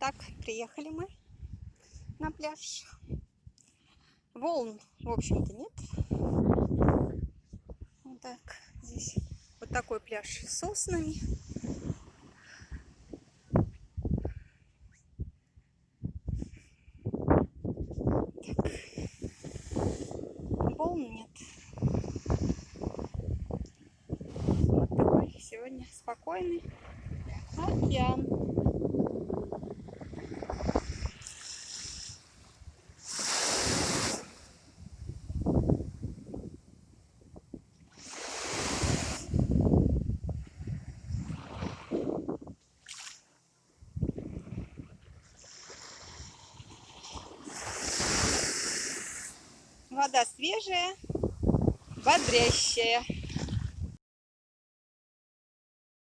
Так, приехали мы на пляж. Волн, в общем-то, нет. Вот так, здесь вот такой пляж с соснами. Волн нет. Вот такой сегодня спокойный океан. Вода свежая, бодрящая.